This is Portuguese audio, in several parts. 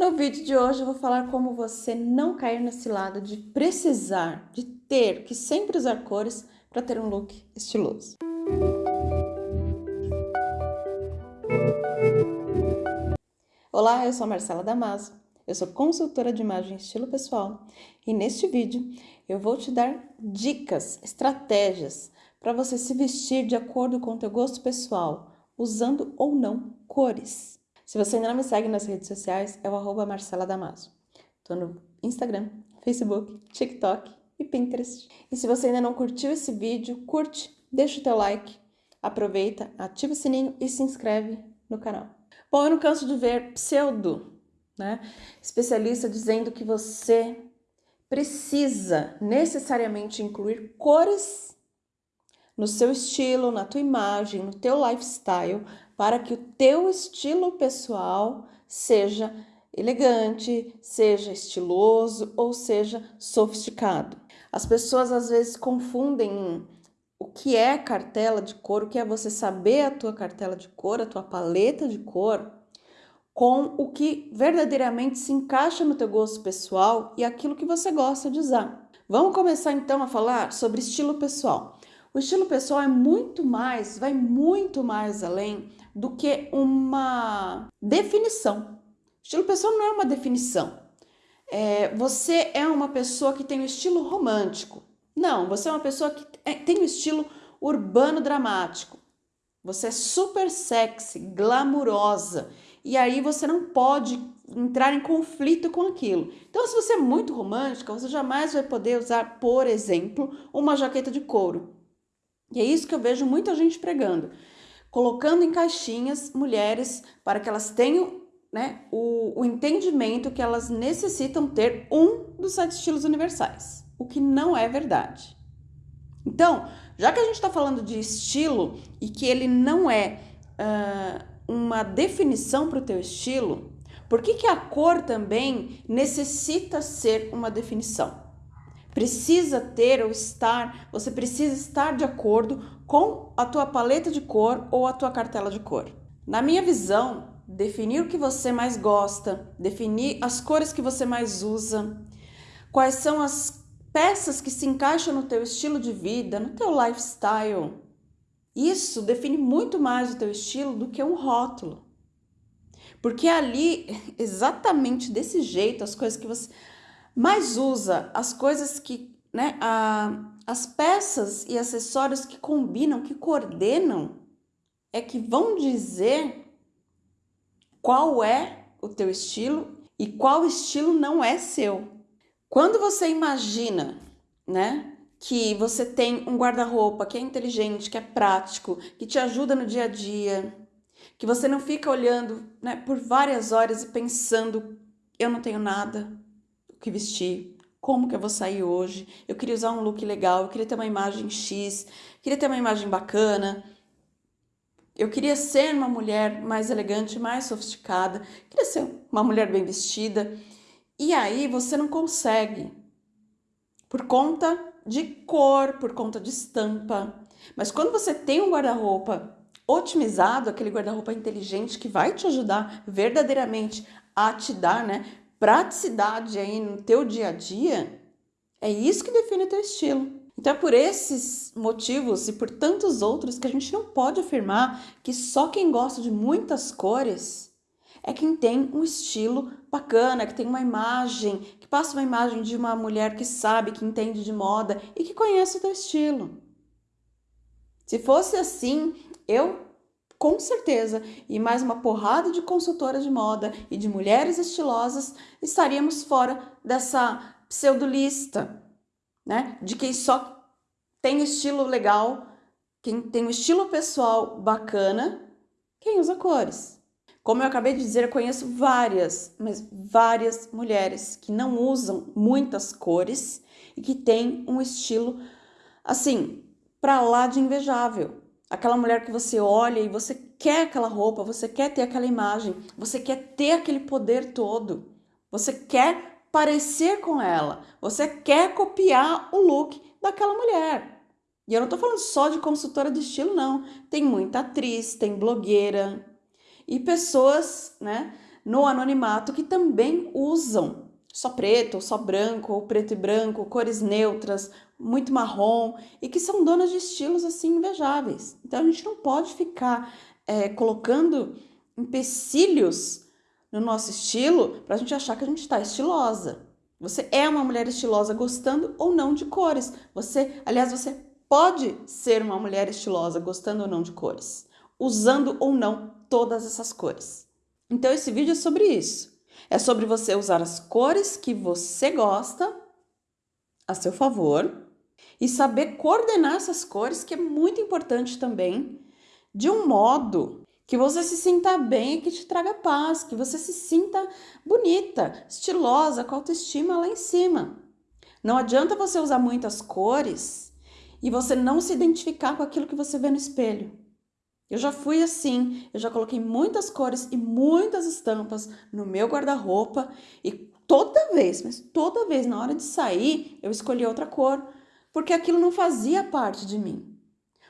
No vídeo de hoje eu vou falar como você não cair nesse lado de precisar, de ter que sempre usar cores para ter um look estiloso. Olá, eu sou Marcela Damaso, eu sou consultora de imagem e estilo pessoal e neste vídeo eu vou te dar dicas, estratégias para você se vestir de acordo com o teu gosto pessoal, usando ou não cores. Se você ainda não me segue nas redes sociais, é o arroba Marcela Damaso. Tô no Instagram, Facebook, TikTok e Pinterest. E se você ainda não curtiu esse vídeo, curte, deixa o teu like, aproveita, ativa o sininho e se inscreve no canal. Bom, eu não canso de ver pseudo, né? Especialista dizendo que você precisa necessariamente incluir cores no seu estilo, na tua imagem, no teu lifestyle, para que o teu estilo pessoal seja elegante, seja estiloso ou seja sofisticado. As pessoas às vezes confundem o que é cartela de cor, o que é você saber a tua cartela de cor, a tua paleta de cor, com o que verdadeiramente se encaixa no teu gosto pessoal e aquilo que você gosta de usar. Vamos começar então a falar sobre estilo pessoal. O estilo pessoal é muito mais, vai muito mais além do que uma definição. Estilo pessoal não é uma definição. É, você é uma pessoa que tem um estilo romântico. Não, você é uma pessoa que é, tem um estilo urbano dramático. Você é super sexy, glamurosa. E aí você não pode entrar em conflito com aquilo. Então, se você é muito romântica, você jamais vai poder usar, por exemplo, uma jaqueta de couro. E é isso que eu vejo muita gente pregando colocando em caixinhas mulheres para que elas tenham né, o, o entendimento que elas necessitam ter um dos sete estilos universais, o que não é verdade. Então, já que a gente está falando de estilo e que ele não é uh, uma definição para o teu estilo, por que, que a cor também necessita ser uma definição? Precisa ter ou estar, você precisa estar de acordo com a tua paleta de cor ou a tua cartela de cor. Na minha visão, definir o que você mais gosta, definir as cores que você mais usa, quais são as peças que se encaixam no teu estilo de vida, no teu lifestyle. Isso define muito mais o teu estilo do que um rótulo. Porque ali, exatamente desse jeito, as coisas que você mas usa as coisas que, né, a, as peças e acessórios que combinam, que coordenam, é que vão dizer qual é o teu estilo e qual estilo não é seu. Quando você imagina, né, que você tem um guarda-roupa que é inteligente, que é prático, que te ajuda no dia a dia, que você não fica olhando, né, por várias horas e pensando, eu não tenho nada, que vestir, como que eu vou sair hoje, eu queria usar um look legal, eu queria ter uma imagem X, queria ter uma imagem bacana, eu queria ser uma mulher mais elegante, mais sofisticada, queria ser uma mulher bem vestida, e aí você não consegue, por conta de cor, por conta de estampa. Mas quando você tem um guarda-roupa otimizado, aquele guarda-roupa inteligente que vai te ajudar verdadeiramente a te dar, né, praticidade aí no teu dia a dia, é isso que define o teu estilo. Então é por esses motivos e por tantos outros que a gente não pode afirmar que só quem gosta de muitas cores é quem tem um estilo bacana, que tem uma imagem, que passa uma imagem de uma mulher que sabe, que entende de moda e que conhece o teu estilo. Se fosse assim, eu com certeza, e mais uma porrada de consultoras de moda e de mulheres estilosas, estaríamos fora dessa pseudolista, né? De quem só tem estilo legal, quem tem um estilo pessoal bacana, quem usa cores. Como eu acabei de dizer, eu conheço várias, mas várias mulheres que não usam muitas cores e que têm um estilo assim, para lá de invejável. Aquela mulher que você olha e você quer aquela roupa, você quer ter aquela imagem, você quer ter aquele poder todo. Você quer parecer com ela, você quer copiar o look daquela mulher. E eu não tô falando só de consultora de estilo, não. Tem muita atriz, tem blogueira e pessoas, né, no anonimato que também usam só preto, só branco, ou preto e branco, cores neutras, muito marrom, e que são donas de estilos assim invejáveis. Então a gente não pode ficar é, colocando empecilhos no nosso estilo para a gente achar que a gente está estilosa. Você é uma mulher estilosa gostando ou não de cores. Você, aliás, você pode ser uma mulher estilosa gostando ou não de cores, usando ou não todas essas cores. Então esse vídeo é sobre isso. É sobre você usar as cores que você gosta a seu favor e saber coordenar essas cores, que é muito importante também, de um modo que você se sinta bem e que te traga paz, que você se sinta bonita, estilosa, com autoestima lá em cima. Não adianta você usar muitas cores e você não se identificar com aquilo que você vê no espelho. Eu já fui assim, eu já coloquei muitas cores e muitas estampas no meu guarda-roupa e toda vez, mas toda vez na hora de sair, eu escolhi outra cor, porque aquilo não fazia parte de mim.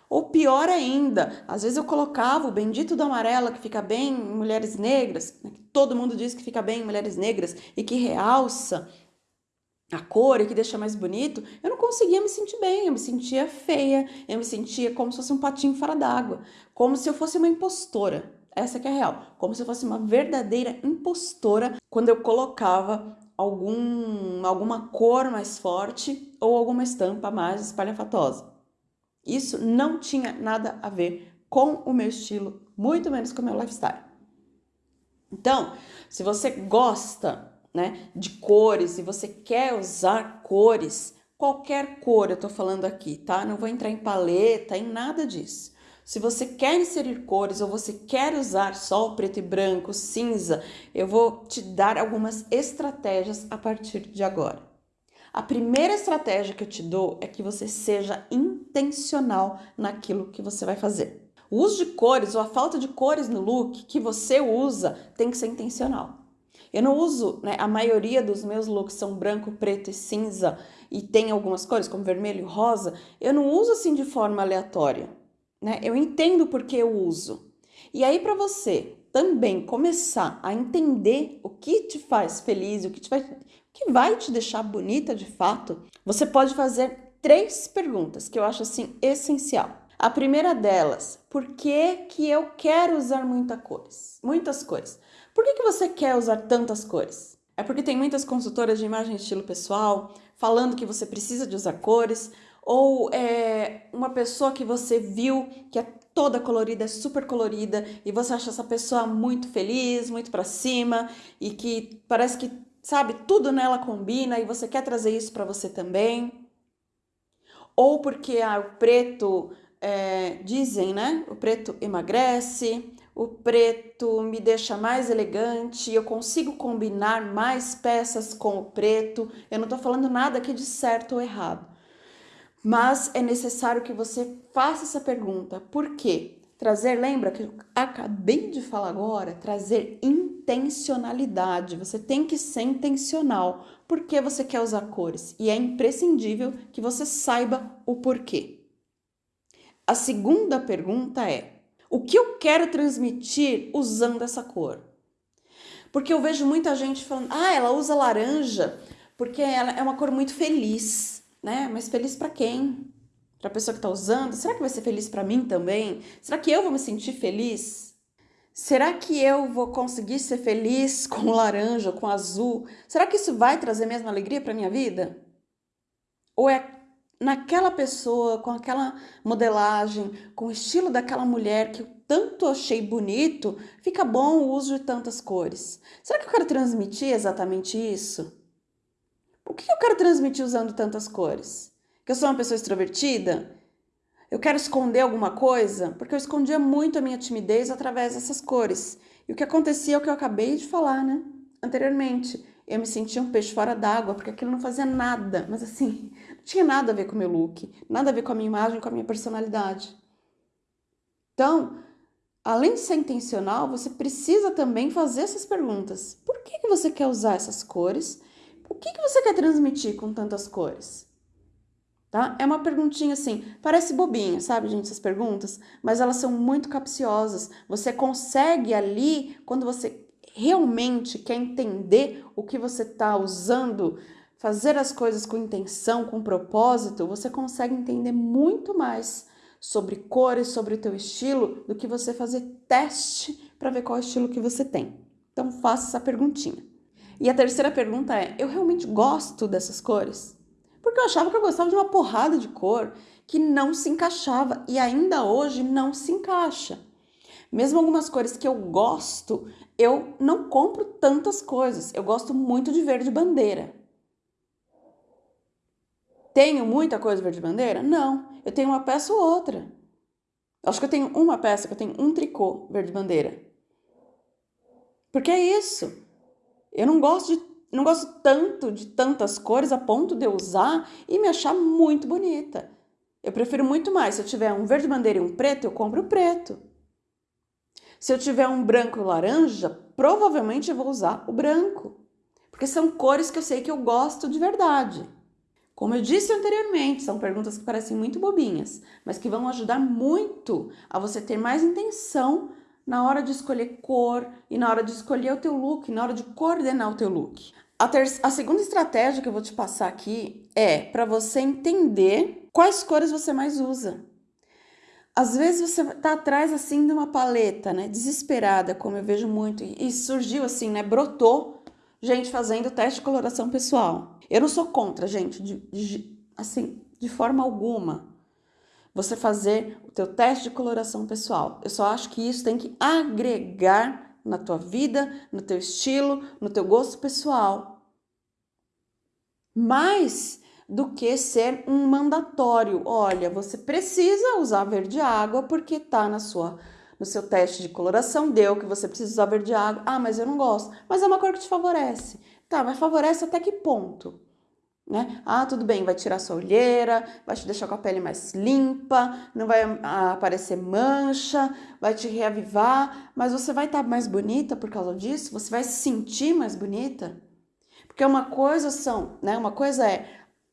Ou pior ainda, às vezes eu colocava o bendito do amarelo que fica bem em mulheres negras, né, que todo mundo diz que fica bem em mulheres negras e que realça a cor e que deixa mais bonito, eu não conseguia me sentir bem, eu me sentia feia, eu me sentia como se fosse um patinho fora d'água, como se eu fosse uma impostora. Essa que é a real, como se eu fosse uma verdadeira impostora quando eu colocava algum, alguma cor mais forte ou alguma estampa mais espalhafatosa. Isso não tinha nada a ver com o meu estilo, muito menos com o meu lifestyle. Então, se você gosta né, de cores e você quer usar cores, qualquer cor eu tô falando aqui, tá? Não vou entrar em paleta, em nada disso. Se você quer inserir cores ou você quer usar só o preto e branco, cinza, eu vou te dar algumas estratégias a partir de agora. A primeira estratégia que eu te dou é que você seja intencional naquilo que você vai fazer. O uso de cores ou a falta de cores no look que você usa tem que ser intencional. Eu não uso, né, a maioria dos meus looks são branco, preto e cinza e tem algumas cores como vermelho e rosa, eu não uso assim de forma aleatória, né? Eu entendo porque eu uso. E aí para você também começar a entender o que te faz feliz, o que, te vai, o que vai te deixar bonita de fato, você pode fazer três perguntas que eu acho assim essencial. A primeira delas, por que, que eu quero usar muita cores? Muitas cores. Por que, que você quer usar tantas cores? É porque tem muitas consultoras de imagem e estilo pessoal falando que você precisa de usar cores, ou é uma pessoa que você viu que é toda colorida, é super colorida, e você acha essa pessoa muito feliz, muito para cima, e que parece que, sabe, tudo nela combina e você quer trazer isso para você também. Ou porque ah, o preto, é, dizem, né? O preto emagrece, o preto me deixa mais elegante, eu consigo combinar mais peças com o preto. Eu não estou falando nada aqui de certo ou errado, mas é necessário que você faça essa pergunta. Por quê? Trazer, lembra que eu acabei de falar agora, trazer intencionalidade. Você tem que ser intencional. Por que você quer usar cores? E é imprescindível que você saiba o porquê. A segunda pergunta é: o que eu quero transmitir usando essa cor? Porque eu vejo muita gente falando, ah, ela usa laranja porque ela é uma cor muito feliz, né? Mas feliz para quem? Para a pessoa que está usando? Será que vai ser feliz para mim também? Será que eu vou me sentir feliz? Será que eu vou conseguir ser feliz com laranja, com azul? Será que isso vai trazer mesmo alegria para minha vida? Ou é naquela pessoa, com aquela modelagem, com o estilo daquela mulher que eu tanto achei bonito, fica bom o uso de tantas cores. Será que eu quero transmitir exatamente isso? O que eu quero transmitir usando tantas cores? Que eu sou uma pessoa extrovertida? Eu quero esconder alguma coisa? Porque eu escondia muito a minha timidez através dessas cores. E o que acontecia é o que eu acabei de falar, né? Anteriormente eu me sentia um peixe fora d'água, porque aquilo não fazia nada, mas assim, não tinha nada a ver com o meu look, nada a ver com a minha imagem, com a minha personalidade. Então, além de ser intencional, você precisa também fazer essas perguntas. Por que, que você quer usar essas cores? O que, que você quer transmitir com tantas cores? Tá? É uma perguntinha assim, parece bobinha, sabe, gente, essas perguntas, mas elas são muito capciosas. Você consegue ali, quando você realmente quer entender o que você está usando, fazer as coisas com intenção, com propósito, você consegue entender muito mais sobre cores, sobre o teu estilo, do que você fazer teste para ver qual estilo que você tem. Então faça essa perguntinha. E a terceira pergunta é: eu realmente gosto dessas cores? Porque eu achava que eu gostava de uma porrada de cor que não se encaixava e ainda hoje não se encaixa. Mesmo algumas cores que eu gosto, eu não compro tantas coisas. Eu gosto muito de verde bandeira. Tenho muita coisa verde bandeira? Não. Eu tenho uma peça ou outra. Acho que eu tenho uma peça, que eu tenho um tricô verde bandeira. Porque é isso. Eu não gosto de não gosto tanto de tantas cores a ponto de eu usar e me achar muito bonita. Eu prefiro muito mais. Se eu tiver um verde bandeira e um preto, eu compro o preto. Se eu tiver um branco e laranja, provavelmente eu vou usar o branco. Porque são cores que eu sei que eu gosto de verdade. Como eu disse anteriormente, são perguntas que parecem muito bobinhas, mas que vão ajudar muito a você ter mais intenção na hora de escolher cor e na hora de escolher o teu look, na hora de coordenar o teu look. A, a segunda estratégia que eu vou te passar aqui é para você entender quais cores você mais usa. Às vezes você tá atrás assim de uma paleta, né, desesperada, como eu vejo muito, e surgiu assim, né, brotou gente fazendo teste de coloração pessoal. Eu não sou contra, gente, de, de, assim, de forma alguma. Você fazer o teu teste de coloração pessoal. Eu só acho que isso tem que agregar na tua vida, no teu estilo, no teu gosto pessoal. Mais do que ser um mandatório. Olha, você precisa usar verde água porque tá na sua no seu teste de coloração deu que você precisa usar verde água. Ah, mas eu não gosto. Mas é uma cor que te favorece. Tá, mas favorece até que ponto? Né? Ah, tudo bem, vai tirar sua olheira, vai te deixar com a pele mais limpa, não vai ah, aparecer mancha, vai te reavivar, mas você vai estar tá mais bonita por causa disso? Você vai se sentir mais bonita? Porque uma coisa são, né? Uma coisa é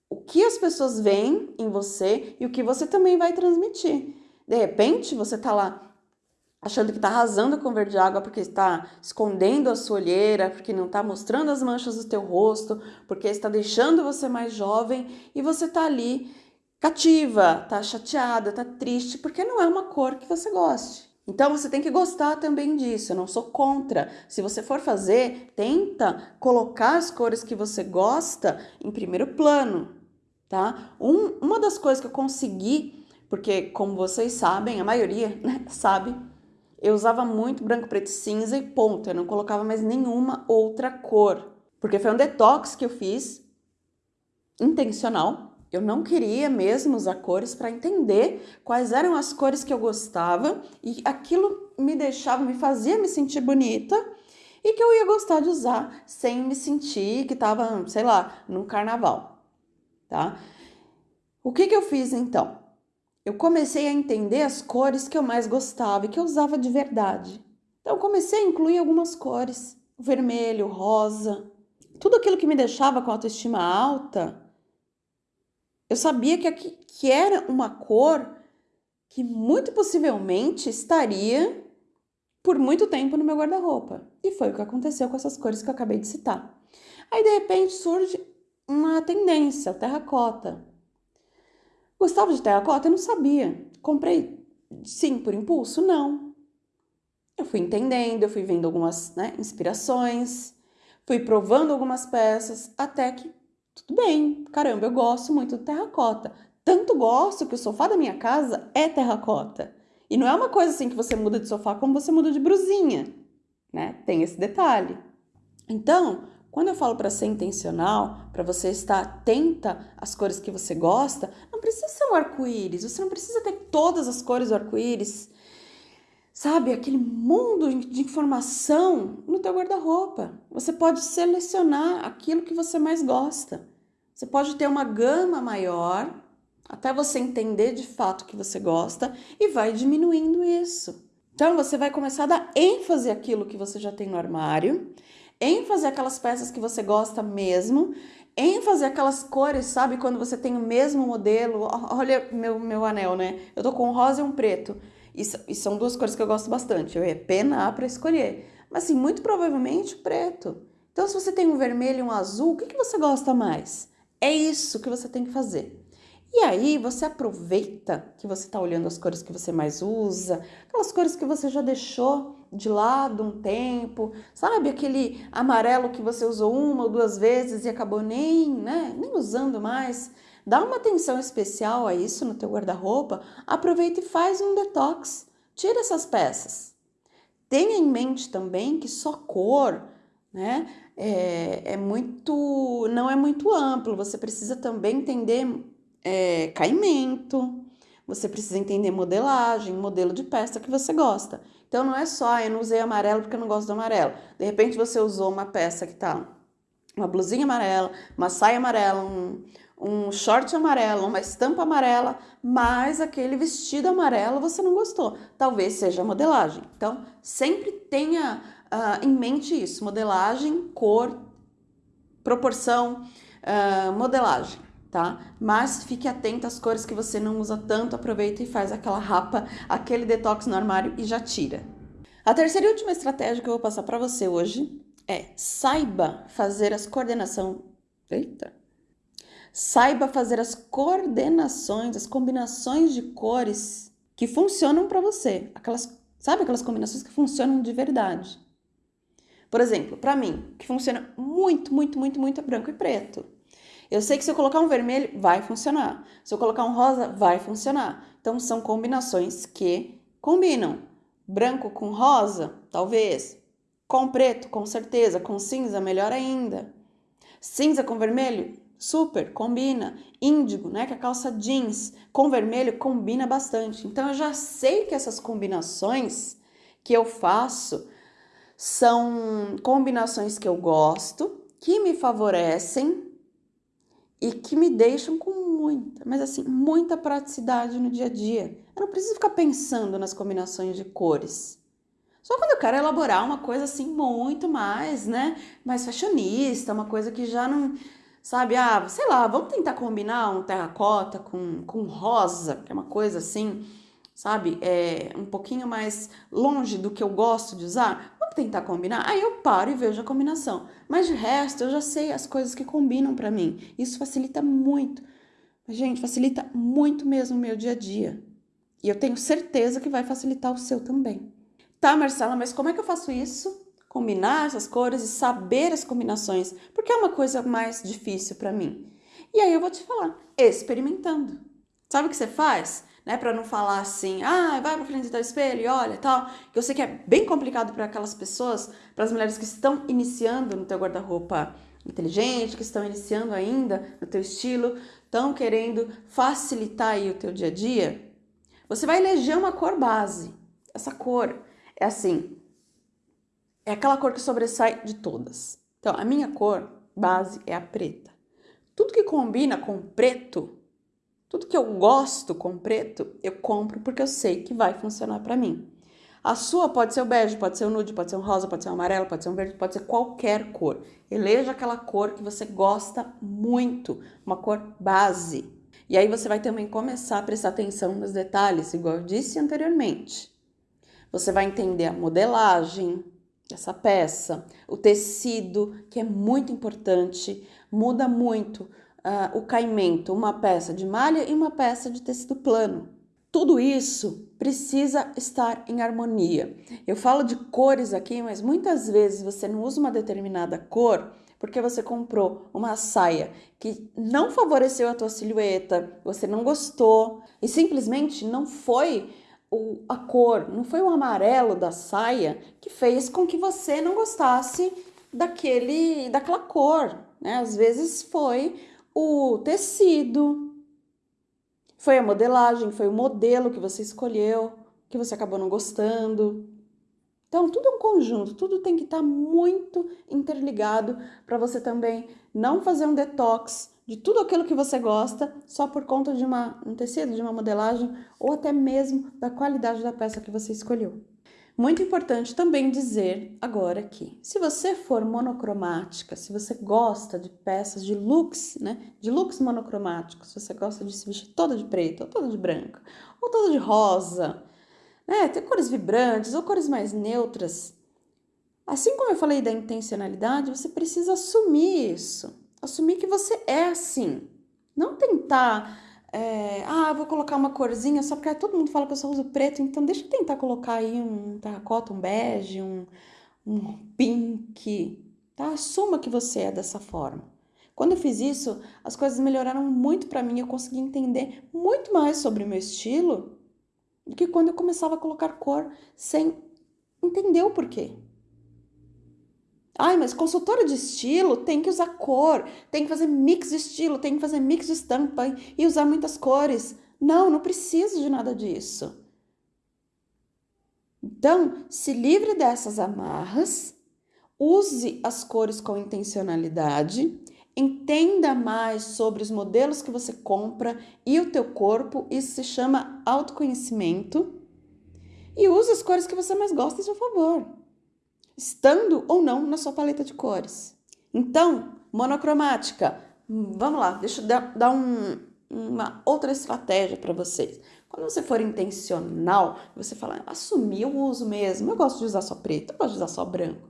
o que as pessoas veem em você e o que você também vai transmitir. De repente, você tá lá achando que está arrasando com verde água porque está escondendo a sua olheira, porque não está mostrando as manchas do teu rosto, porque está deixando você mais jovem e você está ali cativa, está chateada, está triste, porque não é uma cor que você goste. Então você tem que gostar também disso, eu não sou contra. Se você for fazer, tenta colocar as cores que você gosta em primeiro plano, tá? Um, uma das coisas que eu consegui, porque como vocês sabem, a maioria né, sabe, eu usava muito branco, preto e cinza e ponto. Eu não colocava mais nenhuma outra cor. Porque foi um detox que eu fiz, intencional. Eu não queria mesmo usar cores para entender quais eram as cores que eu gostava e aquilo me deixava, me fazia me sentir bonita e que eu ia gostar de usar sem me sentir que estava, sei lá, num carnaval, tá? O que que eu fiz então? Eu comecei a entender as cores que eu mais gostava e que eu usava de verdade. Então, comecei a incluir algumas cores: vermelho, rosa, tudo aquilo que me deixava com autoestima alta. Eu sabia que, que era uma cor que muito possivelmente estaria por muito tempo no meu guarda-roupa. E foi o que aconteceu com essas cores que eu acabei de citar. Aí, de repente, surge uma tendência, o terracota. Gostava de terracota? Eu não sabia. Comprei, sim, por impulso? Não. Eu fui entendendo, eu fui vendo algumas né, inspirações, fui provando algumas peças, até que tudo bem, caramba, eu gosto muito de terracota. Tanto gosto que o sofá da minha casa é terracota. E não é uma coisa assim que você muda de sofá como você muda de brusinha, né? Tem esse detalhe. Então, quando eu falo para ser intencional, para você estar atenta às cores que você gosta, não precisa um arco-íris, você não precisa ter todas as cores do arco-íris. Sabe, aquele mundo de informação no teu guarda-roupa. Você pode selecionar aquilo que você mais gosta. Você pode ter uma gama maior até você entender de fato que você gosta e vai diminuindo isso. Então você vai começar a dar ênfase àquilo que você já tem no armário ênfase aquelas peças que você gosta mesmo, ênfase aquelas cores, sabe? Quando você tem o mesmo modelo. Olha meu, meu anel, né? Eu tô com um rosa e um preto. E, e são duas cores que eu gosto bastante. Eu ia penar para escolher. Mas assim, muito provavelmente preto. Então, se você tem um vermelho e um azul, o que, que você gosta mais? É isso que você tem que fazer. E aí você aproveita que você está olhando as cores que você mais usa, aquelas cores que você já deixou de lado um tempo, sabe? Aquele amarelo que você usou uma ou duas vezes e acabou nem, né, nem usando mais. Dá uma atenção especial a isso no teu guarda-roupa, aproveita e faz um detox. Tira essas peças. Tenha em mente também que só cor, né, é, é muito, não é muito amplo. Você precisa também entender é, caimento, você precisa entender modelagem, modelo de peça que você gosta. Então não é só, eu não usei amarelo porque eu não gosto do amarelo. De repente você usou uma peça que tá uma blusinha amarela, uma saia amarela, um, um short amarelo, uma estampa amarela, mas aquele vestido amarelo você não gostou. Talvez seja modelagem. Então sempre tenha uh, em mente isso: modelagem, cor, proporção, uh, modelagem tá? Mas fique atento às cores que você não usa tanto, aproveita e faz aquela rapa, aquele detox no armário e já tira. A terceira e última estratégia que eu vou passar para você hoje é saiba fazer as coordenação. Eita. Saiba fazer as coordenações, as combinações de cores que funcionam para você. Aquelas, sabe aquelas combinações que funcionam de verdade. Por exemplo, para mim, que funciona muito, muito, muito, muito é branco e preto. Eu sei que se eu colocar um vermelho, vai funcionar. Se eu colocar um rosa, vai funcionar. Então, são combinações que combinam. Branco com rosa, talvez. Com preto, com certeza. Com cinza, melhor ainda. Cinza com vermelho, super, combina. Índigo, né, que é a calça jeans, com vermelho combina bastante. Então, eu já sei que essas combinações que eu faço são combinações que eu gosto, que me favorecem e que me deixam com muita, mas assim, muita praticidade no dia a dia. Eu não preciso ficar pensando nas combinações de cores. Só quando eu quero elaborar uma coisa assim muito mais, né, mais fashionista, uma coisa que já não, sabe, ah, sei lá, vamos tentar combinar um terracota com, com rosa, que é uma coisa assim, sabe, é um pouquinho mais longe do que eu gosto de usar tentar combinar? Aí eu paro e vejo a combinação. Mas de resto, eu já sei as coisas que combinam para mim. Isso facilita muito. Gente, facilita muito mesmo o meu dia a dia. E eu tenho certeza que vai facilitar o seu também. Tá, Marcela, mas como é que eu faço isso? Combinar essas cores e saber as combinações, porque é uma coisa mais difícil para mim. E aí eu vou te falar, experimentando. Sabe o que você faz? Né? Para não falar assim, ah, vai para frente do espelho e olha tal. Que eu sei que é bem complicado para aquelas pessoas, para as mulheres que estão iniciando no teu guarda-roupa inteligente, que estão iniciando ainda no teu estilo, estão querendo facilitar aí o teu dia a dia. Você vai eleger uma cor base. Essa cor é assim, é aquela cor que sobressai de todas. Então, a minha cor base é a preta. Tudo que combina com preto tudo que eu gosto com preto, eu compro porque eu sei que vai funcionar para mim. A sua pode ser o bege, pode ser o nude, pode ser um rosa, pode ser um amarelo, pode ser um verde, pode ser qualquer cor. Eleja aquela cor que você gosta muito, uma cor base. E aí você vai também começar a prestar atenção nos detalhes, igual eu disse anteriormente. Você vai entender a modelagem dessa peça, o tecido, que é muito importante, muda muito uh, o caimento, uma peça de malha e uma peça de tecido plano. Tudo isso precisa estar em harmonia. Eu falo de cores aqui, mas muitas vezes você não usa uma determinada cor porque você comprou uma saia que não favoreceu a tua silhueta, você não gostou e simplesmente não foi o, a cor, não foi o amarelo da saia que fez com que você não gostasse daquele, daquela cor, né? Às vezes foi o tecido, foi a modelagem, foi o modelo que você escolheu, que você acabou não gostando. Então, tudo é um conjunto, tudo tem que estar tá muito interligado para você também não fazer um detox de tudo aquilo que você gosta só por conta de uma, um tecido, de uma modelagem ou até mesmo da qualidade da peça que você escolheu. Muito importante também dizer agora que, se você for monocromática, se você gosta de peças de looks, né, de looks monocromáticos, se você gosta de se vestir toda de preto, ou toda de branca, ou toda de rosa, né, ter cores vibrantes ou cores mais neutras, Assim como eu falei da intencionalidade, você precisa assumir isso. Assumir que você é assim. Não tentar, é, ah, vou colocar uma corzinha só porque todo mundo fala que eu só uso preto, então deixa eu tentar colocar aí um terracota, um bege, um, um pink, tá? Assuma que você é dessa forma. Quando eu fiz isso, as coisas melhoraram muito para mim, eu consegui entender muito mais sobre o meu estilo do que quando eu começava a colocar cor sem entender o porquê. Ai, mas consultora de estilo tem que usar cor, tem que fazer mix de estilo, tem que fazer mix de estampa e usar muitas cores. Não, não preciso de nada disso. Então, se livre dessas amarras, use as cores com intencionalidade, entenda mais sobre os modelos que você compra e o teu corpo, isso se chama autoconhecimento, e use as cores que você mais gosta a seu favor estando ou não na sua paleta de cores. Então, monocromática, vamos lá, deixa eu dar um, uma outra estratégia para vocês. Quando você for intencional, você falar, assumir o uso mesmo, eu gosto de usar só preto, eu gosto de usar só branco.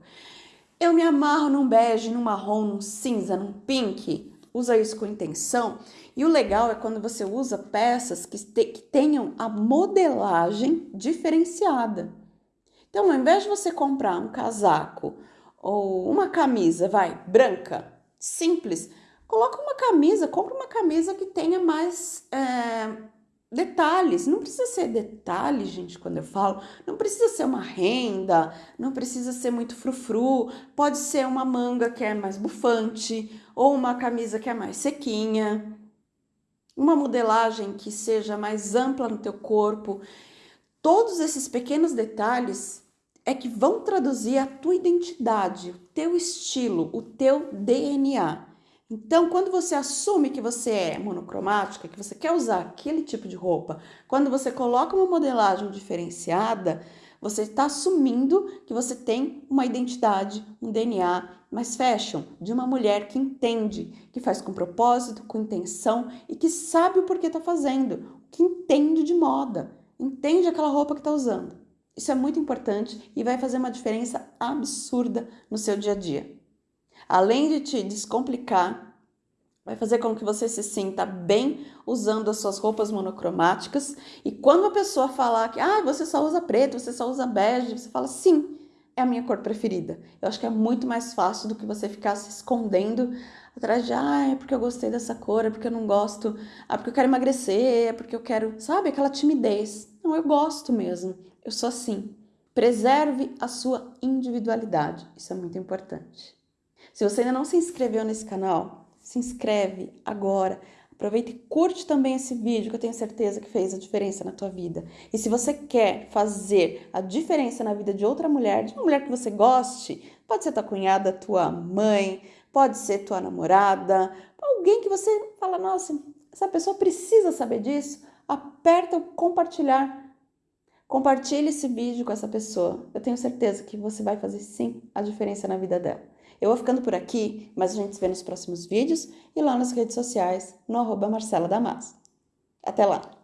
Eu me amarro num bege, num marrom, num cinza, num pink, usa isso com intenção. E o legal é quando você usa peças que, te, que tenham a modelagem diferenciada. Então, ao invés de você comprar um casaco ou uma camisa, vai, branca, simples, coloca uma camisa, compra uma camisa que tenha mais é, detalhes. Não precisa ser detalhe, gente, quando eu falo, não precisa ser uma renda, não precisa ser muito frufru, pode ser uma manga que é mais bufante ou uma camisa que é mais sequinha. Uma modelagem que seja mais ampla no teu corpo Todos esses pequenos detalhes é que vão traduzir a tua identidade, o teu estilo, o teu DNA. Então, quando você assume que você é monocromática, que você quer usar aquele tipo de roupa, quando você coloca uma modelagem diferenciada, você está assumindo que você tem uma identidade, um DNA mais fashion, de uma mulher que entende, que faz com propósito, com intenção e que sabe o porquê está fazendo, que entende de moda entende aquela roupa que está usando. Isso é muito importante e vai fazer uma diferença absurda no seu dia a dia. Além de te descomplicar, vai fazer com que você se sinta bem usando as suas roupas monocromáticas. E quando a pessoa falar que ah, você só usa preto, você só usa bege, você fala sim, é a minha cor preferida. Eu acho que é muito mais fácil do que você ficar se escondendo atrás de, ah, é porque eu gostei dessa cor, é porque eu não gosto, ah, porque eu quero emagrecer, é porque eu quero, sabe, aquela timidez. Não, eu gosto mesmo, eu sou assim. Preserve a sua individualidade, isso é muito importante. Se você ainda não se inscreveu nesse canal, se inscreve agora. Aproveita e curte também esse vídeo que eu tenho certeza que fez a diferença na tua vida. E se você quer fazer a diferença na vida de outra mulher, de uma mulher que você goste, pode ser tua cunhada, tua mãe, pode ser tua namorada, alguém que você fala, nossa, essa pessoa precisa saber disso, aperta o compartilhar. Compartilhe esse vídeo com essa pessoa. Eu tenho certeza que você vai fazer sim a diferença na vida dela. Eu vou ficando por aqui, mas a gente se vê nos próximos vídeos e lá nas redes sociais, no arroba Marcela Damas. Até lá!